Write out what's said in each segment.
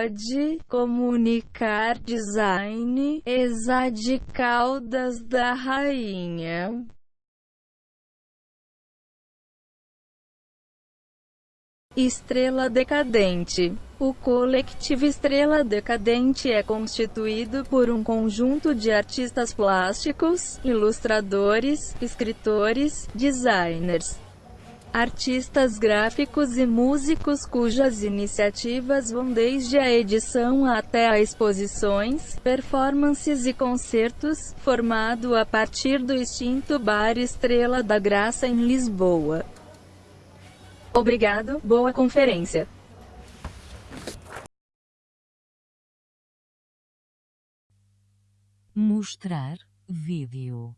pode comunicar design exa de caudas da rainha. Estrela Decadente O coletivo Estrela Decadente é constituído por um conjunto de artistas plásticos, ilustradores, escritores, designers, artistas gráficos e músicos cujas iniciativas vão desde a edição até a exposições, performances e concertos, formado a partir do extinto Bar Estrela da Graça em Lisboa. Obrigado, boa conferência. Mostrar vídeo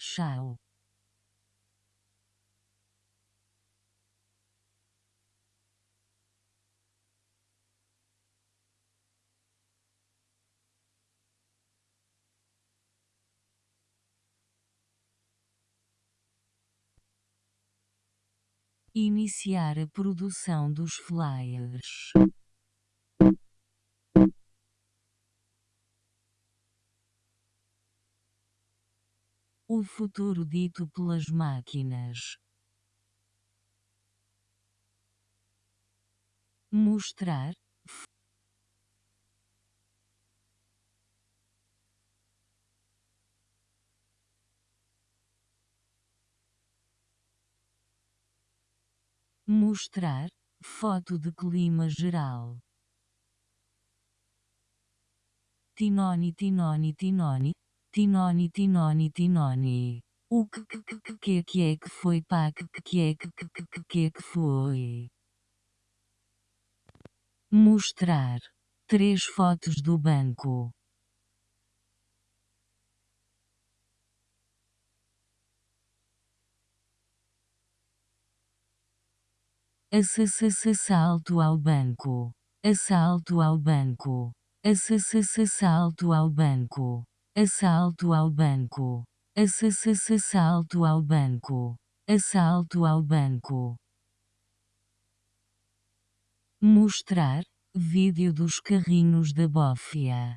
Tchau. Iniciar a produção dos flyers. O futuro dito pelas máquinas. Mostrar. Mostrar. Foto de clima geral. Tinoni, tinoni, tinoni. Tinoni, tinoni, tinoni. O que que que que que que é que foi pá que que que é que que que que que é que foi? Mostrar. Três fotos do banco. Assalto ao banco. Assalto ao banco. Assalto ao banco. Assalto ao banco. Assalto ao banco. Assalto ao banco. Mostrar. Vídeo dos carrinhos da bófia.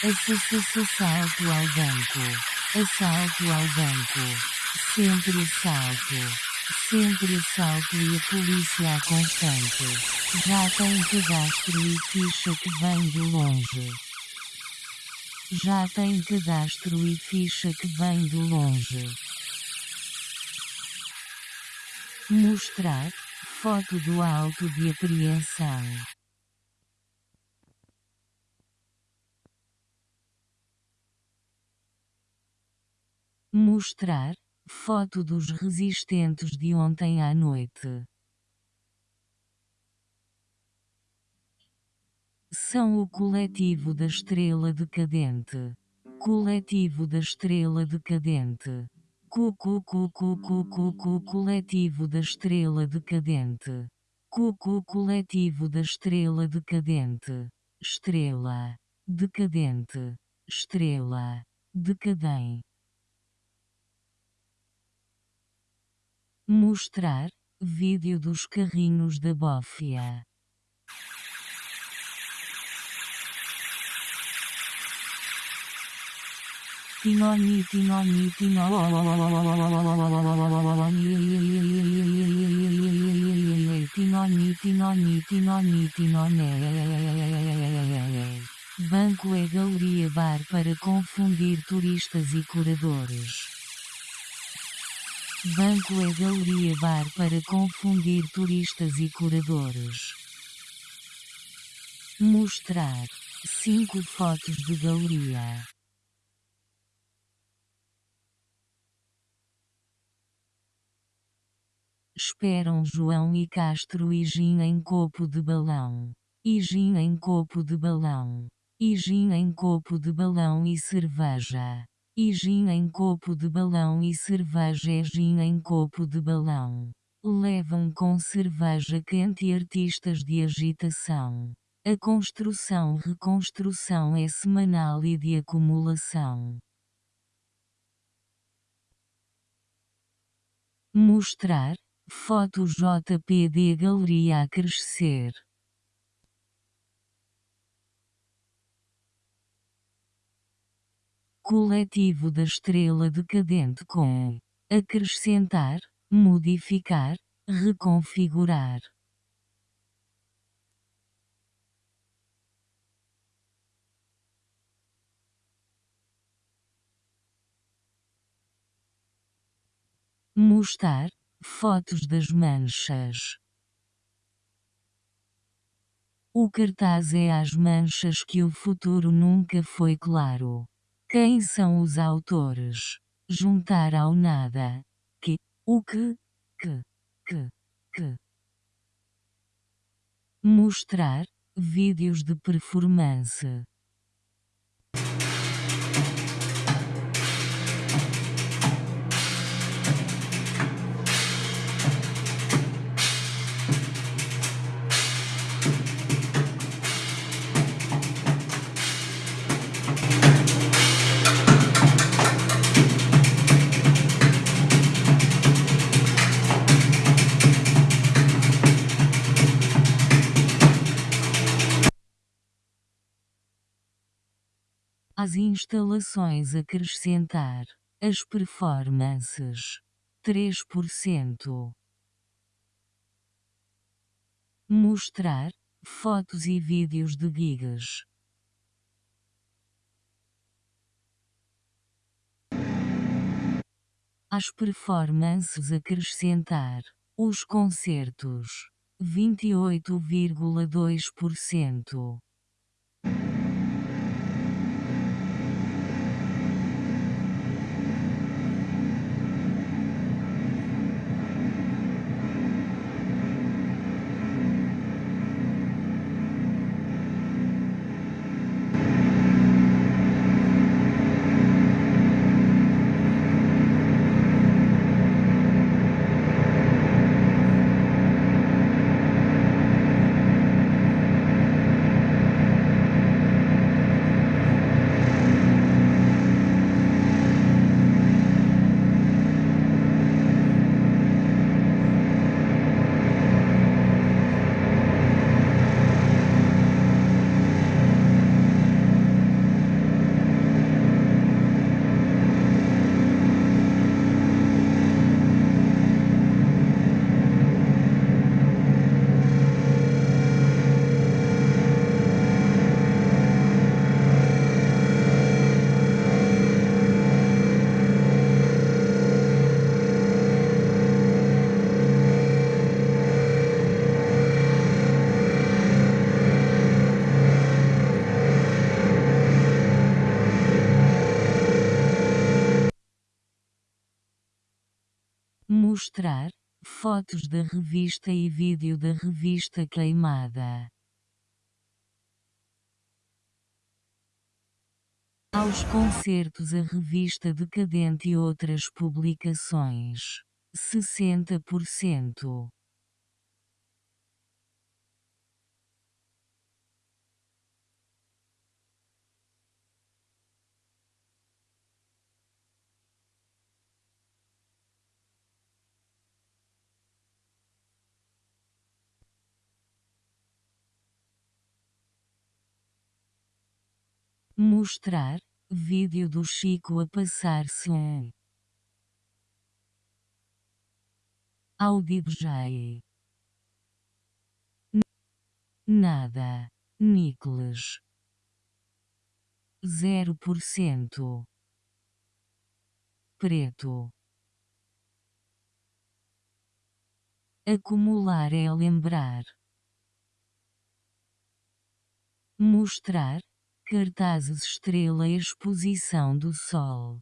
Assalto ao banco. Assalto ao banco. Sempre assalto. Sempre assalto e a polícia a constante. Já tem cadastro e ficha que vem de longe. Já tem cadastro e ficha que vem de longe. Mostrar. Foto do auto de apreensão. Mostrar. Foto dos resistentes de ontem à noite. São o coletivo da estrela decadente. Coletivo da estrela decadente. Cucu coletivo da estrela decadente. Cucu coletivo da estrela decadente. Estrela. Decadente. Estrela. Decadem. Mostrar. Vídeo dos carrinhos da bófia. Tinoni, tinoni, tinoni, tinoni, tinoni, tinoni, tinoni. Banco é galeria bar para confundir turistas e curadores. Banco é galeria bar para confundir turistas e curadores. Mostrar. 5 fotos de galeria. Esperam João e Castro e Gin em copo de balão. E Gin em copo de balão. E Gin em copo de balão e cerveja. E gin em copo de balão e cerveja é gin em copo de balão. Levam com cerveja quente artistas de agitação. A construção-reconstrução é semanal e de acumulação. Mostrar. Foto JPD Galeria a crescer. Coletivo da estrela decadente com acrescentar, modificar, reconfigurar. Mostrar fotos das manchas. O cartaz é as manchas que o futuro nunca foi claro. Quem são os autores? juntar ao nada, que, o que, que, que, que. Mostrar, vídeos de performance. As instalações acrescentar as performances 3%. Mostrar fotos e vídeos de gigas. As performances acrescentar os concertos 28,2%. Mostrar fotos da revista e vídeo da revista queimada. Aos concertos a revista Decadente e outras publicações. 60%. Mostrar vídeo do Chico a passar-se um Audi DJ. Nada. Nicolas. 0%. Preto. Acumular é lembrar. Mostrar, Cartazes Estrela Exposição do Sol.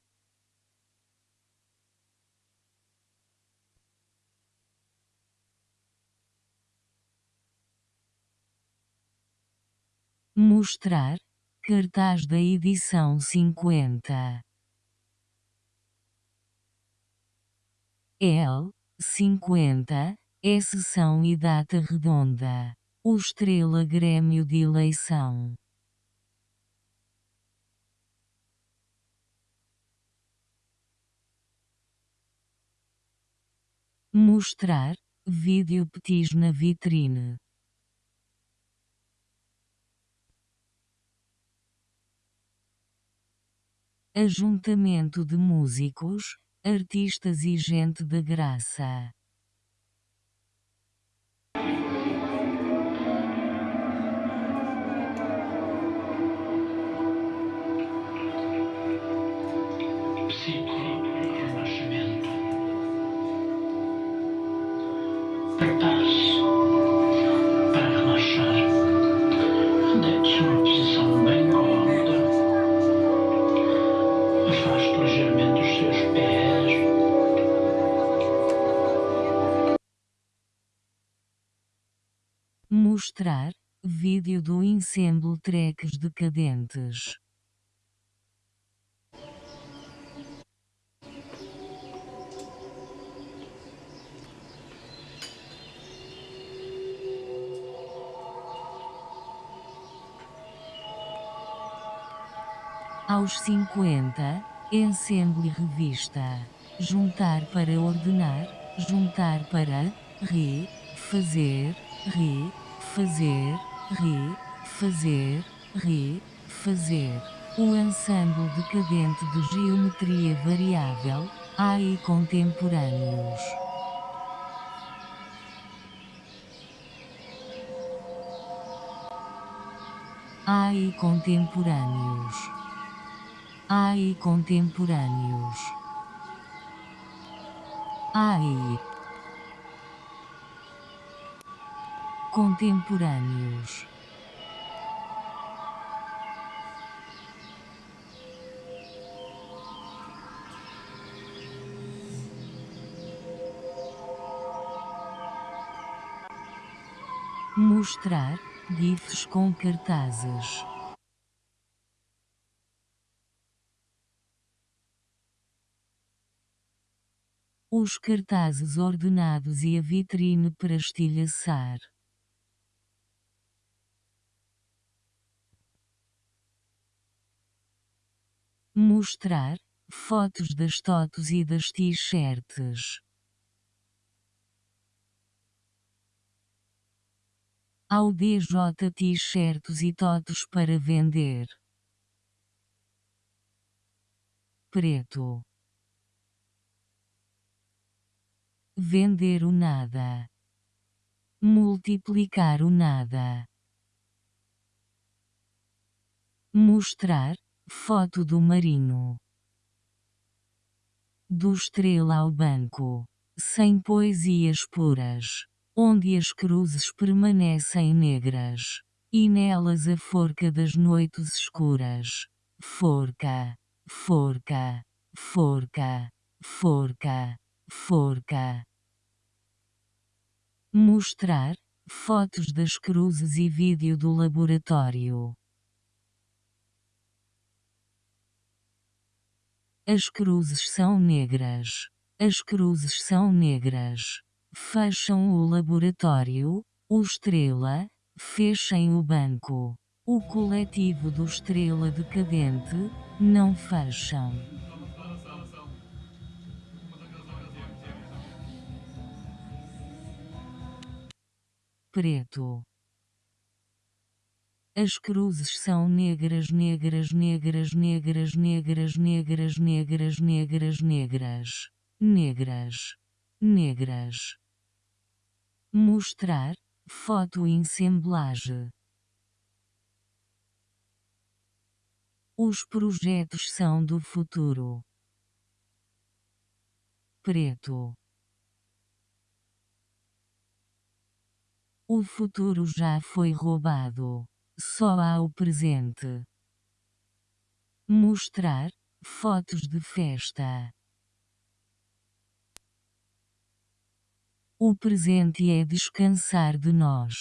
Mostrar cartaz da edição cinquenta. L cinquenta é sessão e data redonda. O Estrela Grêmio de Eleição Mostrar vídeo petis na vitrine. Ajuntamento de músicos, artistas e gente de graça. Mostrar vídeo do ensemble Tracks Decadentes. Aos 50, ensemble revista. Juntar para ordenar, juntar para re, fazer, re, fazer, re, fazer, re, fazer. O ensemble decadente de geometria variável, AI contemporâneos. AI contemporâneos. AI contemporâneos. AI contemporâneos. Mostrar GIFs com cartazes. os cartazes ordenados e a vitrine para estilhaçar. Mostrar fotos das totos e das t-shirts. Ao DJ t-shirts e totos para vender. Preto Vender o nada. Multiplicar o nada. Mostrar foto do marinho. Do estrela ao banco. Sem poesias puras. Onde as cruzes permanecem negras. E nelas a forca das noites escuras. Forca, forca, forca, forca forca. Mostrar fotos das cruzes e vídeo do laboratório. As cruzes são negras. As cruzes são negras. Fecham o laboratório, o Estrela, fechem o banco. O coletivo do Estrela Decadente, não fecham. preto. As cruzes são negras, negras, negras, negras, negras, negras, negras, negras, negras, negras, negras. Mostrar foto ensemblage. Os projetos são do futuro. Preto. O futuro já foi roubado. Só há o presente. Mostrar fotos de festa. O presente é descansar de nós.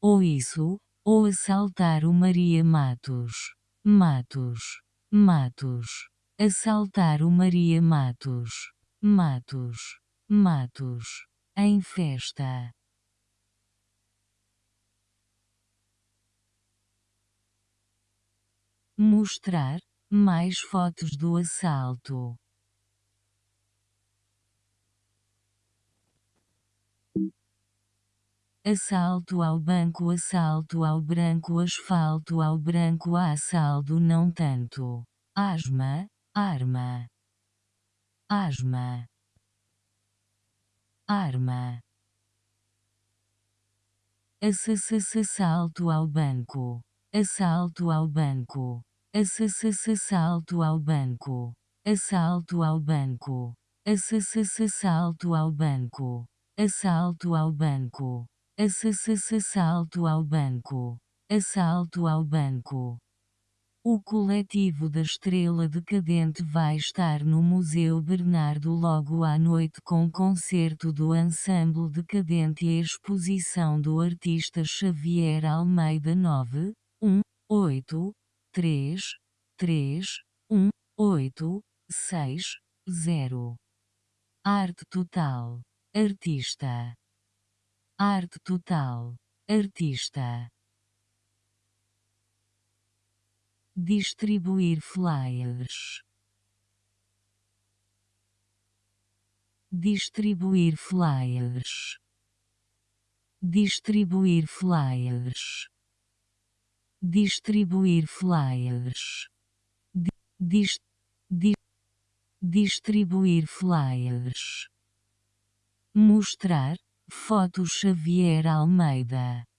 Ou isso, ou assaltar o Maria Matos. Matos. Matos. Assaltar o Maria Matos. Matos. Matos. Em festa. Mostrar mais fotos do assalto. Assalto ao banco, assalto ao branco, asfalto ao branco, assalto não tanto. Asma, arma. Asma. Arma. Assalto ao banco. Assalto ao banco. Assalto ao banco. Assalto ao banco. Assalto ao banco. Assalto ao banco. Assalto ao banco. Assalto ao banco. O coletivo da Estrela Decadente vai estar no Museu Bernardo logo à noite com concerto do Ensemble Decadente e exposição do artista Xavier Almeida 9, 1, 8, 3, 3, 1, 8, 6, 0. Arte Total. Artista. Arte Total. Artista. Distribuir flyers. Distribuir flyers. Distribuir flyers. Distribuir flyers. Dis, di, distribuir flyers. Mostrar, foto Xavier Almeida.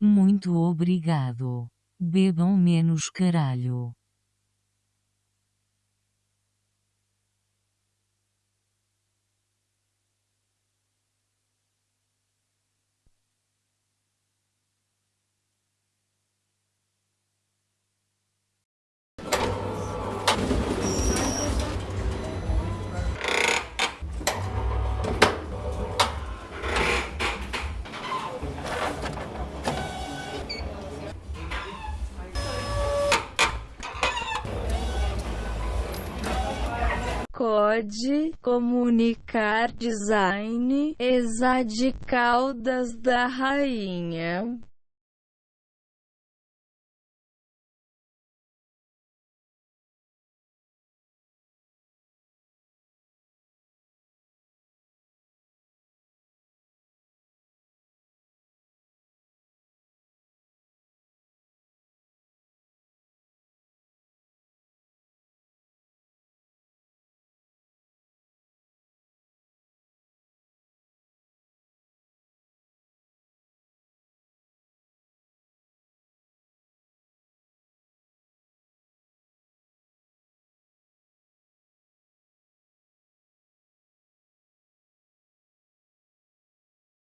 Muito obrigado. Bebam menos caralho. Comunicar Design Exade Caldas da Rainha